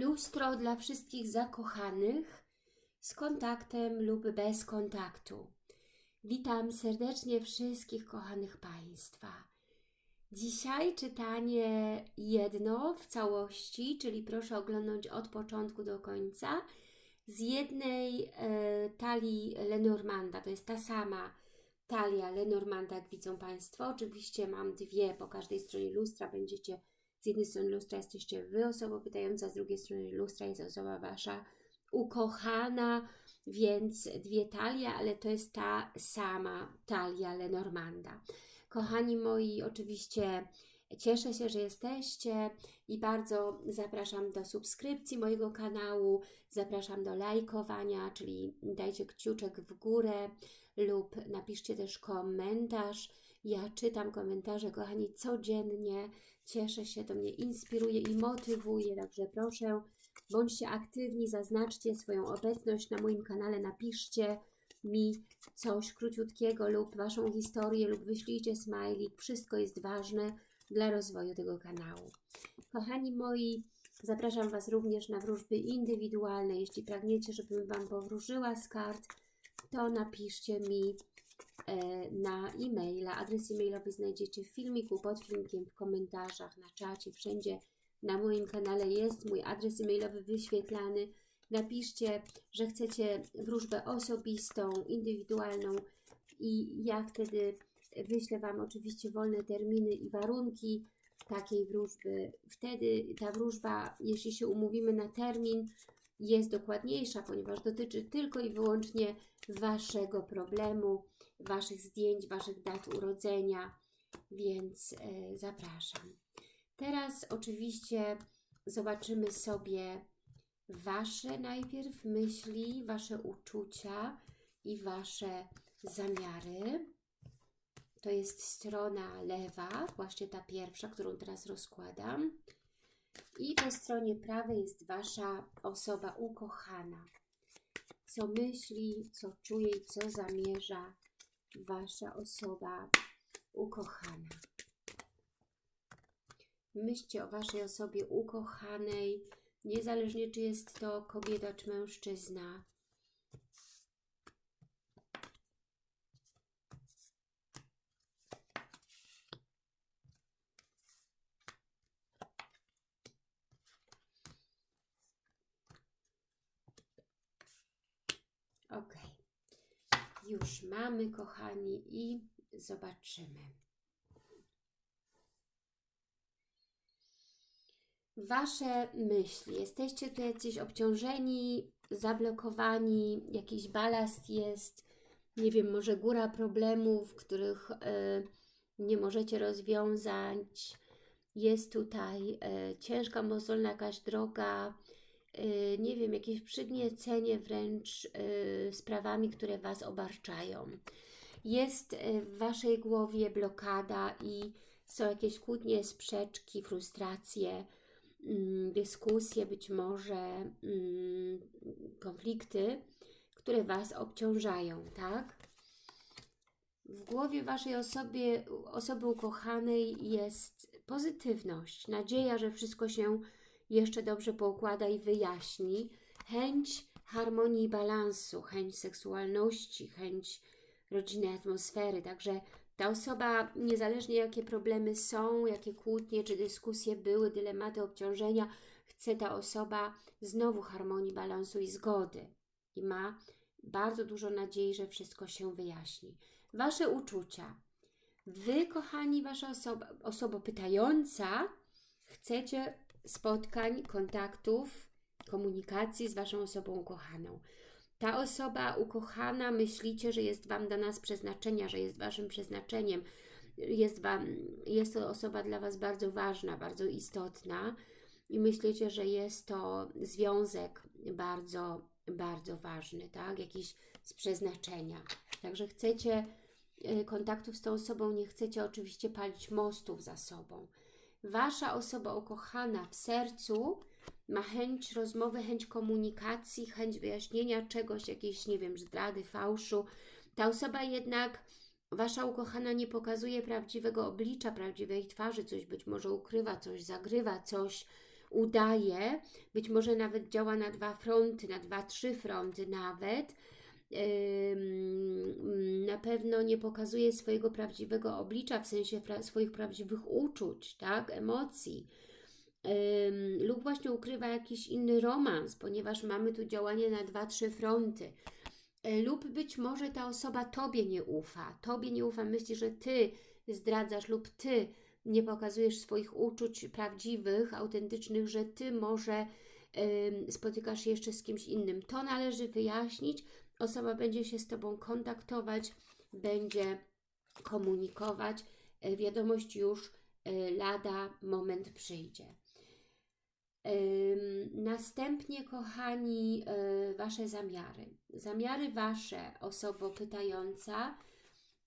lustro dla wszystkich zakochanych z kontaktem lub bez kontaktu. Witam serdecznie wszystkich kochanych Państwa. Dzisiaj czytanie jedno w całości, czyli proszę oglądać od początku do końca, z jednej e, talii Lenormanda, to jest ta sama talia Lenormanda, jak widzą Państwo. Oczywiście mam dwie po każdej stronie lustra, będziecie z jednej strony lustra jesteście Wy osobą pytająca, z drugiej strony lustra jest osoba Wasza ukochana, więc dwie talie, ale to jest ta sama talia Lenormanda. Kochani moi, oczywiście cieszę się, że jesteście i bardzo zapraszam do subskrypcji mojego kanału, zapraszam do lajkowania, czyli dajcie kciuczek w górę lub napiszcie też komentarz. Ja czytam komentarze, kochani, codziennie. Cieszę się, to mnie inspiruje i motywuje, także proszę, bądźcie aktywni, zaznaczcie swoją obecność na moim kanale, napiszcie mi coś króciutkiego lub Waszą historię lub wyślijcie smajlik. Wszystko jest ważne dla rozwoju tego kanału. Kochani moi, zapraszam Was również na wróżby indywidualne. Jeśli pragniecie, żebym Wam powróżyła z kart, to napiszcie mi na e-maila. Adres e-mailowy znajdziecie w filmiku, pod filmikiem, w komentarzach, na czacie, wszędzie na moim kanale jest mój adres e-mailowy wyświetlany. Napiszcie, że chcecie wróżbę osobistą, indywidualną i ja wtedy wyślę Wam oczywiście wolne terminy i warunki takiej wróżby. Wtedy ta wróżba, jeśli się umówimy na termin, jest dokładniejsza, ponieważ dotyczy tylko i wyłącznie Waszego problemu, Waszych zdjęć, Waszych dat urodzenia, więc e, zapraszam. Teraz oczywiście zobaczymy sobie Wasze najpierw myśli, Wasze uczucia i Wasze zamiary. To jest strona lewa, właśnie ta pierwsza, którą teraz rozkładam. I po stronie prawej jest Wasza osoba ukochana. Co myśli, co czuje i co zamierza Wasza osoba ukochana. Myślcie o Waszej osobie ukochanej, niezależnie czy jest to kobieta czy mężczyzna. Już mamy, kochani, i zobaczymy. Wasze myśli. Jesteście tu jacyś obciążeni, zablokowani, jakiś balast jest, nie wiem, może góra problemów, których y, nie możecie rozwiązać. Jest tutaj y, ciężka, mozolna jakaś droga, nie wiem, jakieś przygniecenie wręcz sprawami, które Was obarczają. Jest w Waszej głowie blokada i są jakieś kłótnie, sprzeczki, frustracje, Mm, dyskusje, być może mm, konflikty, które Was obciążają, tak? W głowie Waszej osobie, osoby ukochanej jest pozytywność, nadzieja, że wszystko się jeszcze dobrze poukłada i wyjaśni, chęć harmonii i balansu, chęć seksualności, chęć rodzinnej atmosfery, także ta osoba, niezależnie jakie problemy są, jakie kłótnie czy dyskusje były, dylematy, obciążenia, chce ta osoba znowu harmonii, balansu i zgody. I ma bardzo dużo nadziei, że wszystko się wyjaśni. Wasze uczucia. Wy, kochani, wasza osoba, osoba pytająca, chcecie spotkań, kontaktów, komunikacji z waszą osobą ukochaną ta osoba ukochana, myślicie, że jest Wam dana z przeznaczenia, że jest Waszym przeznaczeniem, jest, wam, jest to osoba dla Was bardzo ważna, bardzo istotna i myślicie, że jest to związek bardzo, bardzo ważny, tak? Jakiś z przeznaczenia. Także chcecie y, kontaktów z tą osobą, nie chcecie oczywiście palić mostów za sobą. Wasza osoba ukochana w sercu ma chęć rozmowy, chęć komunikacji, chęć wyjaśnienia czegoś, jakiejś, nie wiem, zdrady, fałszu. Ta osoba jednak, Wasza ukochana, nie pokazuje prawdziwego oblicza, prawdziwej twarzy, coś być może ukrywa, coś zagrywa, coś udaje, być może nawet działa na dwa fronty, na dwa, trzy fronty nawet, na pewno nie pokazuje swojego prawdziwego oblicza, w sensie pra swoich prawdziwych uczuć, tak, emocji, lub właśnie ukrywa jakiś inny romans, ponieważ mamy tu działanie na dwa, trzy fronty. E, lub być może ta osoba Tobie nie ufa, Tobie nie ufa, myśli, że Ty zdradzasz lub Ty nie pokazujesz swoich uczuć prawdziwych, autentycznych, że Ty może spotykasz się jeszcze z kimś innym. To należy wyjaśnić. Osoba będzie się z Tobą kontaktować, będzie komunikować. Y, wiadomość już y, lada moment przyjdzie. Następnie, kochani, Wasze zamiary. Zamiary Wasze, osobo pytająca,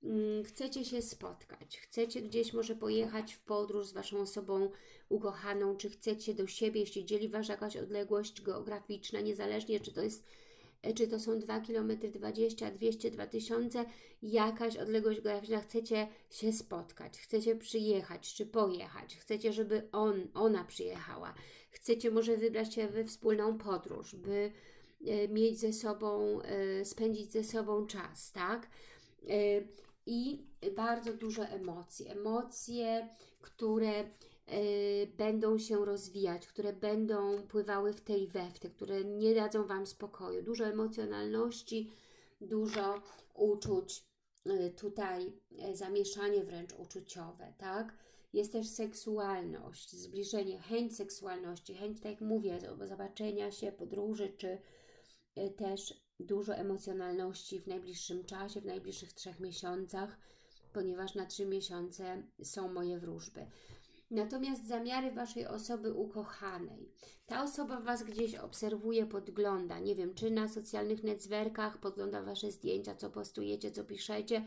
Mm, chcecie się spotkać, chcecie gdzieś może pojechać w podróż z Waszą osobą ukochaną, czy chcecie do siebie, jeśli dzieli Was jakaś odległość geograficzna, niezależnie czy to jest e, czy to są 2 km 20, 200, 2000, jakaś odległość geograficzna, chcecie się spotkać, chcecie przyjechać czy pojechać, chcecie, żeby on, ona przyjechała, chcecie może wybrać się we wspólną podróż, by e, mieć ze sobą, e, spędzić ze sobą czas, tak? i bardzo dużo emocji. Emocje, które będą się rozwijać, które będą pływały w tej we w te, które nie dadzą Wam spokoju. Dużo emocjonalności, dużo uczuć, y, tutaj y, zamieszanie wręcz uczuciowe, tak? Jest też seksualność, zbliżenie, chęć seksualności, chęć, tak jak mówię, zobaczenia się, podróży, czy też dużo emocjonalności w najbliższym czasie, w najbliższych trzech miesiącach, ponieważ na trzy miesiące są moje wróżby. Natomiast zamiary Waszej osoby ukochanej. Ta osoba Was gdzieś obserwuje, podgląda. Nie wiem, czy na socjalnych networkach podgląda Wasze zdjęcia, co postujecie, co piszecie,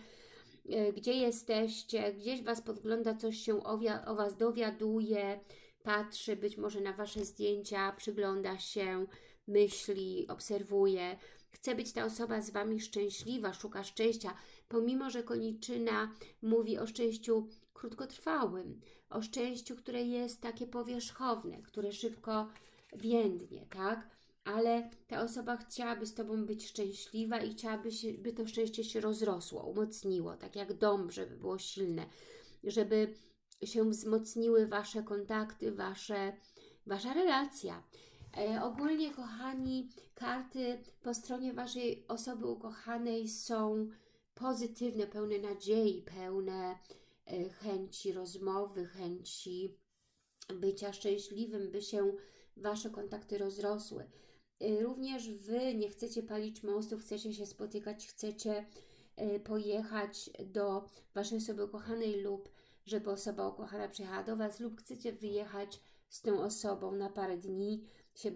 e, gdzie jesteście, gdzieś Was podgląda, coś się o, o Was dowiaduje, patrzy być może na Wasze zdjęcia, przygląda się, myśli, obserwuje. Chce być ta osoba z Wami szczęśliwa, szuka szczęścia, pomimo, że koniczyna mówi o szczęściu krótkotrwałym, o szczęściu, które jest takie powierzchowne, które szybko więdnie, tak? Ale ta osoba chciałaby z Tobą być szczęśliwa i chciałaby, się, by to szczęście się rozrosło, umocniło, tak jak dom, żeby było silne, żeby się wzmocniły Wasze kontakty, wasze, Wasza relacja. E, ogólnie, kochani, karty po stronie Waszej osoby ukochanej są pozytywne, pełne nadziei, pełne chęci rozmowy, chęci bycia szczęśliwym, by się Wasze kontakty rozrosły. E, również Wy nie chcecie palić mostów, chcecie się spotykać, chcecie pojechać do Waszej osoby ukochanej lub żeby osoba ukochana przyjechała do Was lub chcecie wyjechać z tą osobą na parę dni,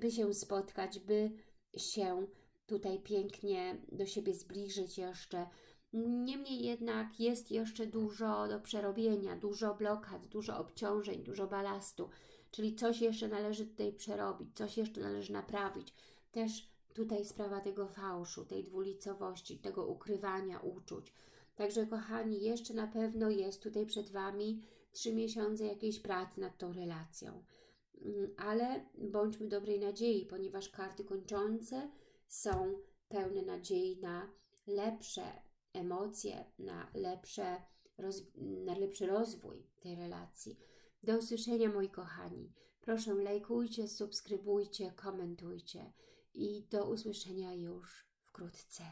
by się spotkać, by się tutaj pięknie do siebie zbliżyć jeszcze. Niemniej jednak jest jeszcze dużo do przerobienia, dużo blokad, dużo obciążeń, dużo balastu, czyli coś jeszcze należy tutaj przerobić, coś jeszcze należy naprawić. Też tutaj sprawa tego fałszu, tej dwulicowości, tego ukrywania uczuć. Także kochani, jeszcze na pewno jest tutaj przed Wami trzy miesiące jakiejś pracy nad tą relacją. Mm, ale bądźmy dobrej nadziei, ponieważ karty kończące są pełne nadziei na lepsze emocje, na, lepsze, na lepszy rozwój tej relacji. Do usłyszenia moi kochani. Proszę lajkujcie, subskrybujcie, komentujcie i do usłyszenia już wkrótce.